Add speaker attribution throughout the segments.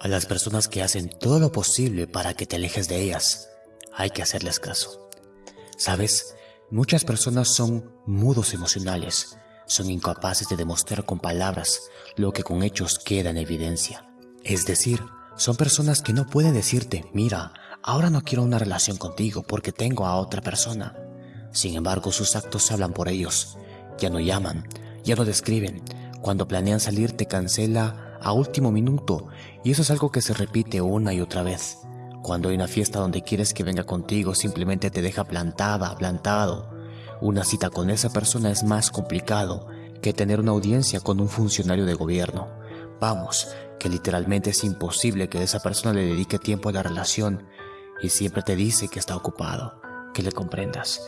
Speaker 1: A las personas que hacen todo lo posible para que te alejes de ellas, hay que hacerles caso. ¿Sabes? Muchas personas son mudos emocionales, son incapaces de demostrar con palabras lo que con hechos queda en evidencia. Es decir, son personas que no pueden decirte, mira, ahora no quiero una relación contigo porque tengo a otra persona. Sin embargo, sus actos hablan por ellos. Ya no llaman, ya no describen. Cuando planean salir te cancela a último minuto y eso es algo que se repite una y otra vez. Cuando hay una fiesta donde quieres que venga contigo simplemente te deja plantada, plantado. Una cita con esa persona es más complicado que tener una audiencia con un funcionario de gobierno. Vamos, que literalmente es imposible que esa persona le dedique tiempo a la relación y siempre te dice que está ocupado, que le comprendas,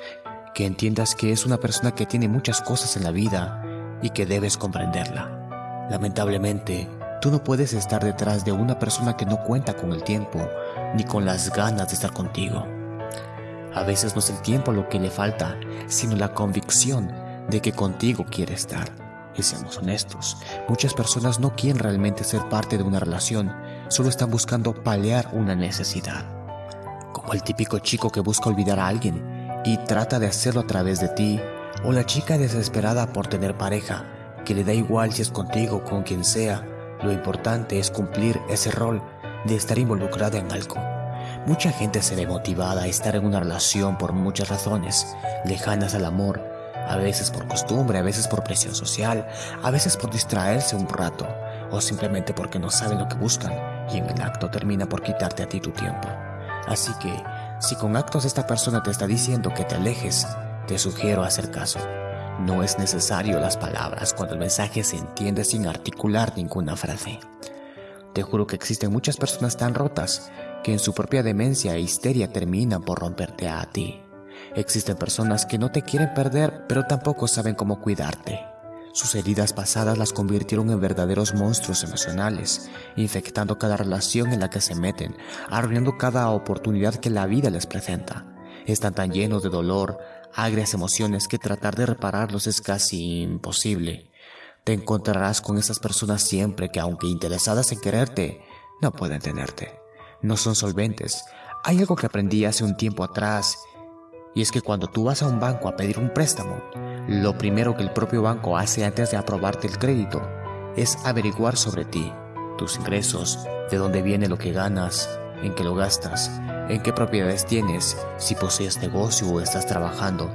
Speaker 1: que entiendas que es una persona que tiene muchas cosas en la vida y que debes comprenderla. Lamentablemente, tú no puedes estar detrás de una persona que no cuenta con el tiempo ni con las ganas de estar contigo. A veces no es el tiempo lo que le falta, sino la convicción de que contigo quiere estar. Y seamos honestos, muchas personas no quieren realmente ser parte de una relación, solo están buscando paliar una necesidad. Como el típico chico que busca olvidar a alguien y trata de hacerlo a través de ti, o la chica desesperada por tener pareja, que le da igual si es contigo o con quien sea, lo importante es cumplir ese rol de estar involucrada en algo. Mucha gente se ve motivada a estar en una relación por muchas razones, lejanas al amor, a veces por costumbre, a veces por presión social, a veces por distraerse un rato, o simplemente porque no saben lo que buscan y en el acto termina por quitarte a ti tu tiempo. Así que, si con actos esta persona te está diciendo que te alejes, te sugiero hacer caso. No es necesario las palabras cuando el mensaje se entiende sin articular ninguna frase. Te juro que existen muchas personas tan rotas que en su propia demencia e histeria terminan por romperte a ti. Existen personas que no te quieren perder, pero tampoco saben cómo cuidarte. Sus heridas pasadas las convirtieron en verdaderos monstruos emocionales, infectando cada relación en la que se meten, arruinando cada oportunidad que la vida les presenta. Están tan llenos de dolor, agrias emociones que tratar de repararlos es casi imposible. Te encontrarás con esas personas siempre que aunque interesadas en quererte, no pueden tenerte. No son solventes. Hay algo que aprendí hace un tiempo atrás y es que cuando tú vas a un banco a pedir un préstamo, lo primero que el propio banco hace antes de aprobarte el crédito es averiguar sobre ti, tus ingresos, de dónde viene lo que ganas, en qué lo gastas, en qué propiedades tienes, si posees negocio o estás trabajando.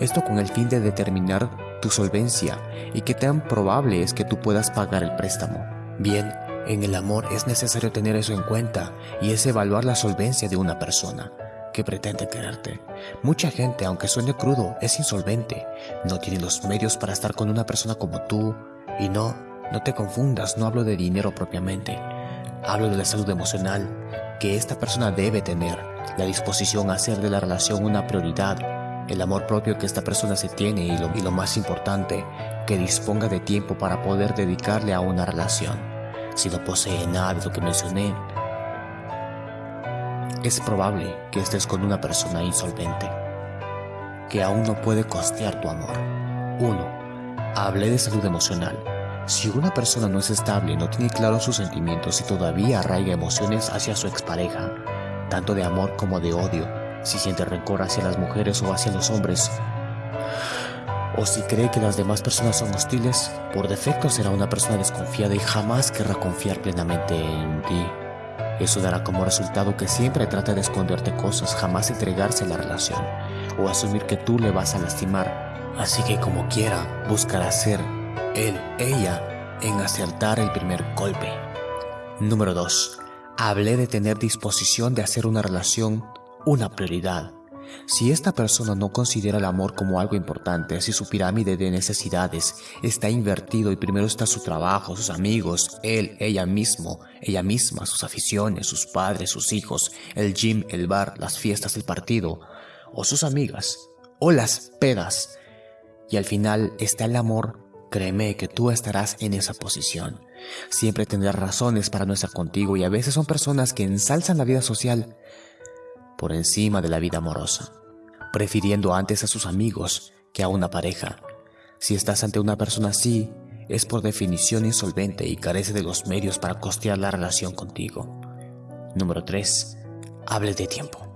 Speaker 1: Esto con el fin de determinar tu solvencia y qué tan probable es que tú puedas pagar el préstamo. Bien, en el amor es necesario tener eso en cuenta y es evaluar la solvencia de una persona que pretende quererte. Mucha gente, aunque suene crudo, es insolvente. No tiene los medios para estar con una persona como tú. Y no, no te confundas, no hablo de dinero propiamente. Hablo de la salud emocional que esta persona debe tener, la disposición a hacer de la relación una prioridad, el amor propio que esta persona se tiene y lo, más importante, que disponga de tiempo para poder dedicarle a una relación. Si no posee nada de lo que mencioné, es probable que estés con una persona insolvente, que aún no puede costear tu amor. 1. Hablé de salud emocional. Si una persona no es estable, no tiene claros sus sentimientos y todavía arraiga emociones hacia su expareja, tanto de amor como de odio, si siente rencor hacia las mujeres o hacia los hombres, o si cree que las demás personas son hostiles, por defecto será una persona desconfiada y jamás querrá confiar plenamente en ti. Eso dará como resultado que siempre trate de esconderte cosas, jamás entregarse a la relación o asumir que tú le vas a lastimar. Así que como quiera, buscará ser él, ella, en acertar el primer golpe. Número 2. Hablé de tener disposición de hacer una relación una prioridad. Si esta persona no considera el amor como algo importante, si su pirámide de necesidades está invertido y primero está su trabajo, sus amigos, él, ella mismo, ella misma, sus aficiones, sus padres, sus hijos, el gym, el bar, las fiestas, el partido, o sus amigas, o las pedas, y al final está el amor, créeme que tú estarás en esa posición. Siempre tendrás razones para no estar contigo y a veces son personas que ensalzan la vida social por encima de la vida amorosa, prefiriendo antes a sus amigos que a una pareja. Si estás ante una persona así, es por definición insolvente y carece de los medios para costear la relación contigo. Número 3. Hable de tiempo.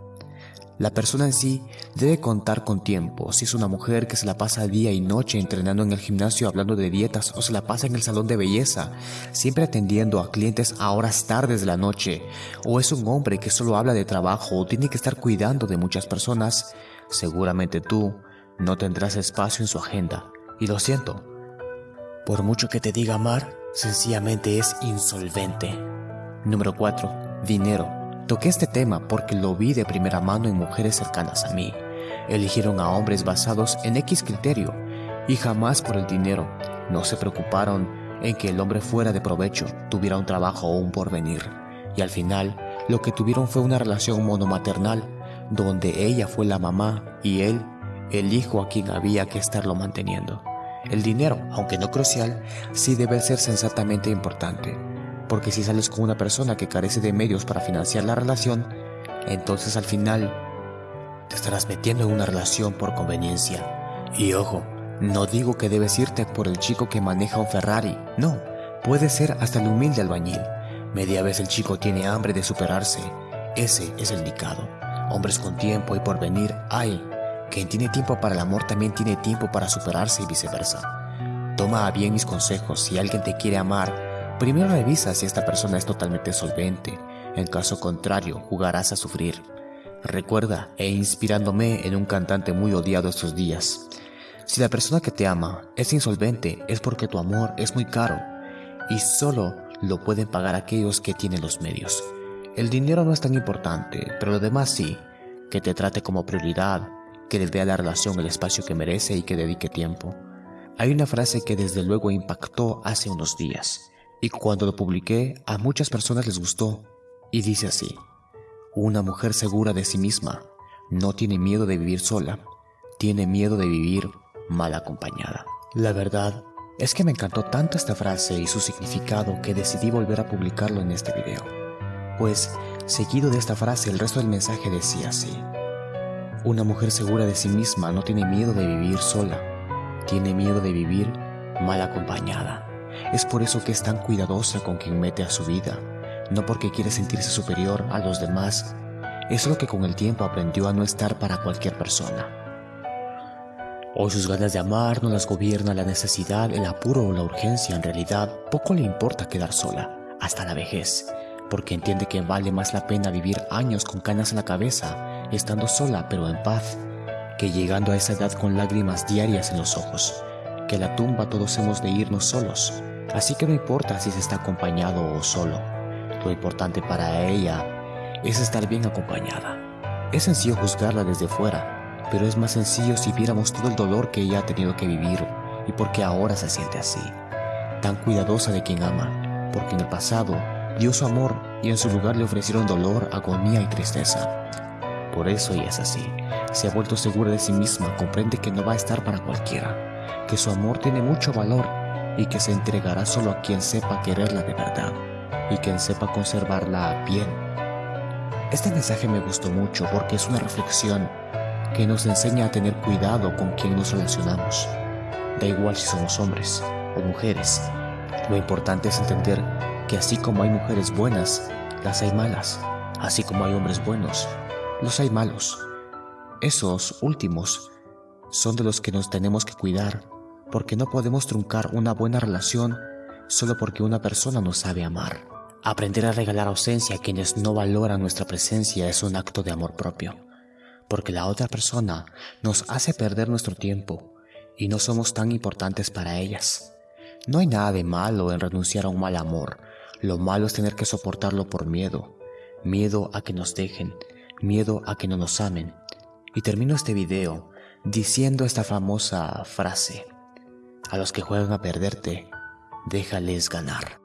Speaker 1: La persona en sí debe contar con tiempo. Si es una mujer que se la pasa día y noche entrenando en el gimnasio hablando de dietas o se la pasa en el salón de belleza, siempre atendiendo a clientes a horas tardes de la noche, o es un hombre que solo habla de trabajo o tiene que estar cuidando de muchas personas, seguramente tú no tendrás espacio en su agenda. Y lo siento, por mucho que te diga amar, sencillamente es insolvente. Número 4. Dinero. Toqué este tema porque lo vi de primera mano en mujeres cercanas a mí. Eligieron a hombres basados en X criterio y jamás por el dinero. No se preocuparon en que el hombre fuera de provecho, tuviera un trabajo o un porvenir. Y al final, lo que tuvieron fue una relación monomaternal, donde ella fue la mamá y él el hijo a quien había que estarlo manteniendo. El dinero, aunque no crucial, sí debe ser sensatamente importante porque si sales con una persona que carece de medios para financiar la relación, entonces al final te estarás metiendo en una relación por conveniencia. Y ojo, no digo que debes irte por el chico que maneja un Ferrari, no, puede ser hasta el humilde albañil. Media vez el chico tiene hambre de superarse, ese es el indicado. Hombres con tiempo y por venir hay. Quien tiene tiempo para el amor también tiene tiempo para superarse y viceversa. Toma bien mis consejos si alguien te quiere amar Primero revisa si esta persona es totalmente solvente, en caso contrario jugarás a sufrir. Recuerda, e inspirándome en un cantante muy odiado estos días, si la persona que te ama es insolvente es porque tu amor es muy caro y solo lo pueden pagar aquellos que tienen los medios. El dinero no es tan importante, pero lo demás sí, que te trate como prioridad, que le dé a la relación el espacio que merece y que dedique tiempo. Hay una frase que desde luego impactó hace unos días. Y cuando lo publiqué, a muchas personas les gustó. Y dice así, una mujer segura de sí misma no tiene miedo de vivir sola, tiene miedo de vivir mal acompañada. La verdad es que me encantó tanto esta frase y su significado que decidí volver a publicarlo en este video. Pues, seguido de esta frase, el resto del mensaje decía así. Una mujer segura de sí misma no tiene miedo de vivir sola, tiene miedo de vivir mal acompañada. Es por eso que es tan cuidadosa con quien mete a su vida, no porque quiere sentirse superior a los demás, es lo que con el tiempo aprendió a no estar para cualquier persona. Hoy sus ganas de amar no las gobierna la necesidad, el apuro o la urgencia. En realidad, poco le importa quedar sola, hasta la vejez, porque entiende que vale más la pena vivir años con canas en la cabeza, estando sola pero en paz, que llegando a esa edad con lágrimas diarias en los ojos, que a la tumba todos hemos de irnos solos, Así que no importa si se está acompañado o solo, lo importante para ella es estar bien acompañada. Es sencillo juzgarla desde fuera, pero es más sencillo si viéramos todo el dolor que ella ha tenido que vivir y por qué ahora se siente así. Tan cuidadosa de quien ama, porque en el pasado dio su amor y en su lugar le ofrecieron dolor, agonía y tristeza. Por eso ella es así. Se ha vuelto segura de sí misma, comprende que no va a estar para cualquiera, que su amor tiene mucho valor y que se entregará solo a quien sepa quererla de verdad y quien sepa conservarla bien. Este mensaje me gustó mucho porque es una reflexión que nos enseña a tener cuidado con quien nos relacionamos. Da igual si somos hombres o mujeres. Lo importante es entender que así como hay mujeres buenas, las hay malas. Así como hay hombres buenos, los hay malos. Esos últimos son de los que nos tenemos que cuidar porque no podemos truncar una buena relación solo porque una persona no sabe amar. Aprender a regalar ausencia a quienes no valoran nuestra presencia es un acto de amor propio, porque la otra persona nos hace perder nuestro tiempo y no somos tan importantes para ellas. No hay nada de malo en renunciar a un mal amor, lo malo es tener que soportarlo por miedo, miedo a que nos dejen, miedo a que no nos amen. Y termino este video diciendo esta famosa frase. A los que juegan a perderte, déjales ganar.